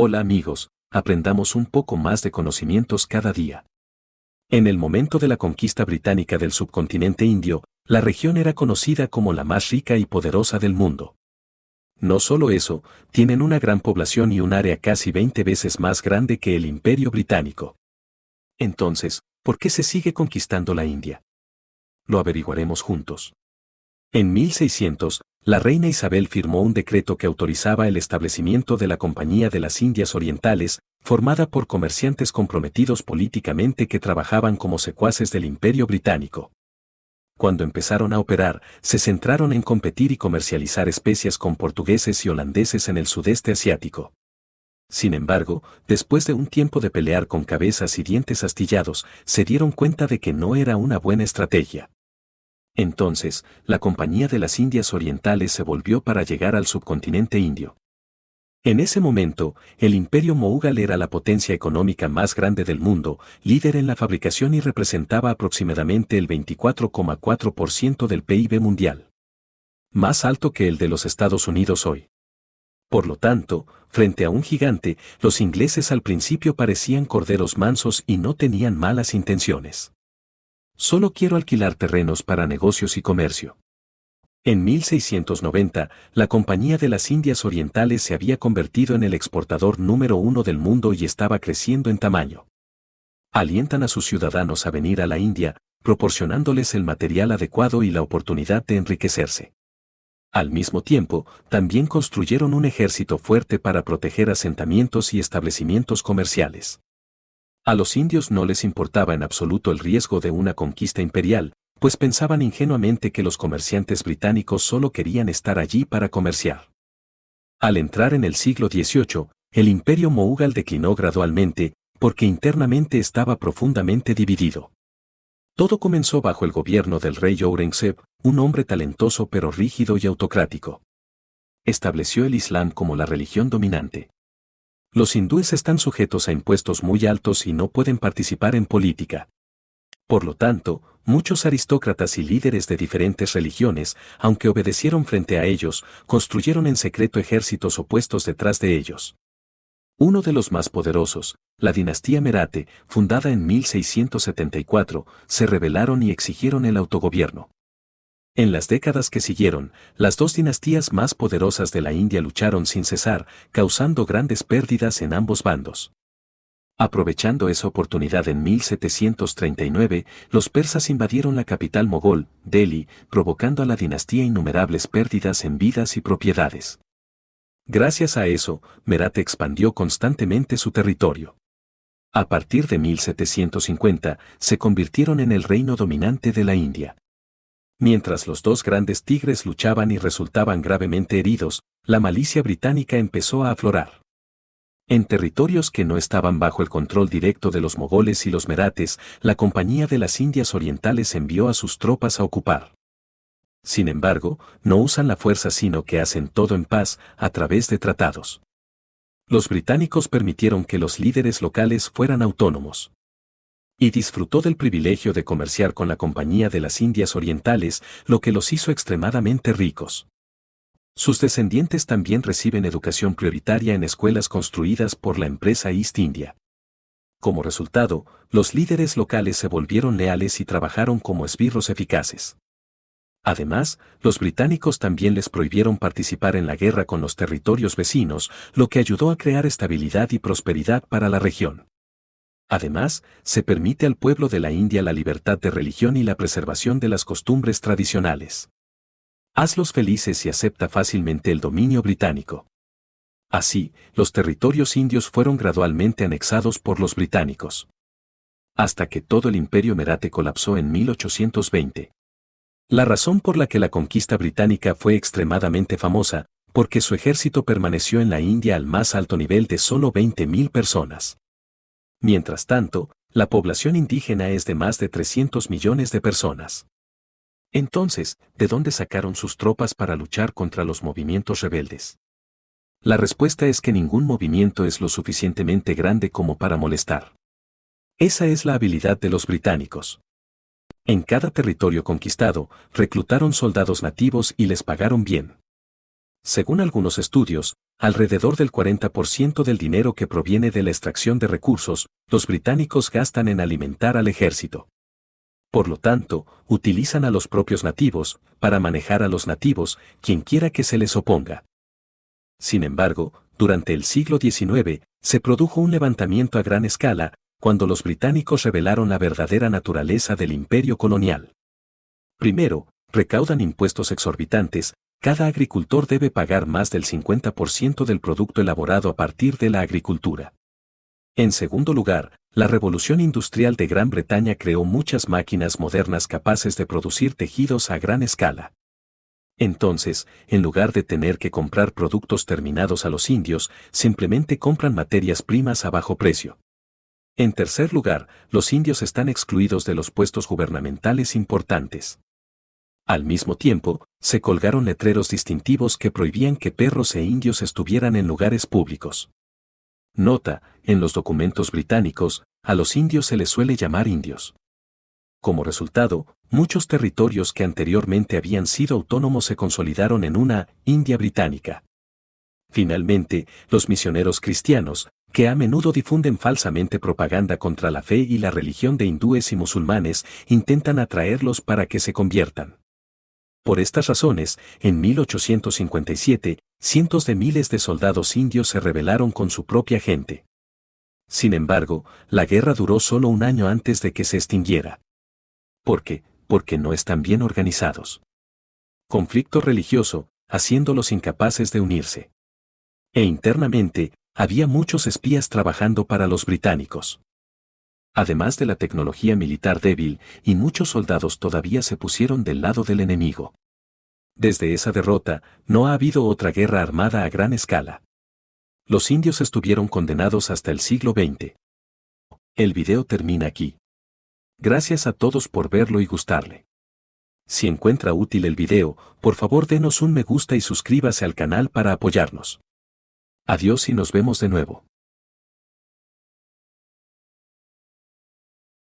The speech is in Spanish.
Hola amigos, aprendamos un poco más de conocimientos cada día. En el momento de la conquista británica del subcontinente indio, la región era conocida como la más rica y poderosa del mundo. No solo eso, tienen una gran población y un área casi 20 veces más grande que el imperio británico. Entonces, ¿por qué se sigue conquistando la India? Lo averiguaremos juntos. En 1600, la reina Isabel firmó un decreto que autorizaba el establecimiento de la Compañía de las Indias Orientales, formada por comerciantes comprometidos políticamente que trabajaban como secuaces del Imperio Británico cuando empezaron a operar, se centraron en competir y comercializar especias con portugueses y holandeses en el sudeste asiático. Sin embargo, después de un tiempo de pelear con cabezas y dientes astillados, se dieron cuenta de que no era una buena estrategia. Entonces, la Compañía de las Indias Orientales se volvió para llegar al subcontinente indio. En ese momento, el imperio Moghal era la potencia económica más grande del mundo, líder en la fabricación y representaba aproximadamente el 24,4% del PIB mundial. Más alto que el de los Estados Unidos hoy. Por lo tanto, frente a un gigante, los ingleses al principio parecían corderos mansos y no tenían malas intenciones. Solo quiero alquilar terrenos para negocios y comercio. En 1690, la Compañía de las Indias Orientales se había convertido en el exportador número uno del mundo y estaba creciendo en tamaño. Alientan a sus ciudadanos a venir a la India, proporcionándoles el material adecuado y la oportunidad de enriquecerse. Al mismo tiempo, también construyeron un ejército fuerte para proteger asentamientos y establecimientos comerciales. A los indios no les importaba en absoluto el riesgo de una conquista imperial, pues pensaban ingenuamente que los comerciantes británicos solo querían estar allí para comerciar. Al entrar en el siglo XVIII, el imperio Moghal declinó gradualmente, porque internamente estaba profundamente dividido. Todo comenzó bajo el gobierno del rey Aurangzeb, un hombre talentoso pero rígido y autocrático. Estableció el Islam como la religión dominante. Los hindúes están sujetos a impuestos muy altos y no pueden participar en política. Por lo tanto, muchos aristócratas y líderes de diferentes religiones, aunque obedecieron frente a ellos, construyeron en secreto ejércitos opuestos detrás de ellos. Uno de los más poderosos, la dinastía Merate, fundada en 1674, se rebelaron y exigieron el autogobierno. En las décadas que siguieron, las dos dinastías más poderosas de la India lucharon sin cesar, causando grandes pérdidas en ambos bandos. Aprovechando esa oportunidad en 1739, los persas invadieron la capital mogol, Delhi, provocando a la dinastía innumerables pérdidas en vidas y propiedades. Gracias a eso, Merat expandió constantemente su territorio. A partir de 1750, se convirtieron en el reino dominante de la India. Mientras los dos grandes tigres luchaban y resultaban gravemente heridos, la malicia británica empezó a aflorar. En territorios que no estaban bajo el control directo de los mogoles y los merates, la Compañía de las Indias Orientales envió a sus tropas a ocupar. Sin embargo, no usan la fuerza sino que hacen todo en paz, a través de tratados. Los británicos permitieron que los líderes locales fueran autónomos. Y disfrutó del privilegio de comerciar con la Compañía de las Indias Orientales, lo que los hizo extremadamente ricos. Sus descendientes también reciben educación prioritaria en escuelas construidas por la empresa East India. Como resultado, los líderes locales se volvieron leales y trabajaron como esbirros eficaces. Además, los británicos también les prohibieron participar en la guerra con los territorios vecinos, lo que ayudó a crear estabilidad y prosperidad para la región. Además, se permite al pueblo de la India la libertad de religión y la preservación de las costumbres tradicionales. Hazlos felices y acepta fácilmente el dominio británico. Así, los territorios indios fueron gradualmente anexados por los británicos. Hasta que todo el imperio merate colapsó en 1820. La razón por la que la conquista británica fue extremadamente famosa, porque su ejército permaneció en la India al más alto nivel de solo 20.000 personas. Mientras tanto, la población indígena es de más de 300 millones de personas. Entonces, ¿de dónde sacaron sus tropas para luchar contra los movimientos rebeldes? La respuesta es que ningún movimiento es lo suficientemente grande como para molestar. Esa es la habilidad de los británicos. En cada territorio conquistado, reclutaron soldados nativos y les pagaron bien. Según algunos estudios, alrededor del 40% del dinero que proviene de la extracción de recursos, los británicos gastan en alimentar al ejército. Por lo tanto, utilizan a los propios nativos, para manejar a los nativos, quien quiera que se les oponga. Sin embargo, durante el siglo XIX, se produjo un levantamiento a gran escala, cuando los británicos revelaron la verdadera naturaleza del imperio colonial. Primero, recaudan impuestos exorbitantes, cada agricultor debe pagar más del 50% del producto elaborado a partir de la agricultura. En segundo lugar, la revolución industrial de Gran Bretaña creó muchas máquinas modernas capaces de producir tejidos a gran escala. Entonces, en lugar de tener que comprar productos terminados a los indios, simplemente compran materias primas a bajo precio. En tercer lugar, los indios están excluidos de los puestos gubernamentales importantes. Al mismo tiempo, se colgaron letreros distintivos que prohibían que perros e indios estuvieran en lugares públicos. Nota, en los documentos británicos, a los indios se les suele llamar indios. Como resultado, muchos territorios que anteriormente habían sido autónomos se consolidaron en una India británica. Finalmente, los misioneros cristianos, que a menudo difunden falsamente propaganda contra la fe y la religión de hindúes y musulmanes, intentan atraerlos para que se conviertan. Por estas razones, en 1857, cientos de miles de soldados indios se rebelaron con su propia gente. Sin embargo, la guerra duró solo un año antes de que se extinguiera. ¿Por qué? Porque no están bien organizados. Conflicto religioso, haciéndolos incapaces de unirse. E internamente, había muchos espías trabajando para los británicos además de la tecnología militar débil, y muchos soldados todavía se pusieron del lado del enemigo. Desde esa derrota, no ha habido otra guerra armada a gran escala. Los indios estuvieron condenados hasta el siglo XX. El video termina aquí. Gracias a todos por verlo y gustarle. Si encuentra útil el video, por favor denos un me gusta y suscríbase al canal para apoyarnos. Adiós y nos vemos de nuevo.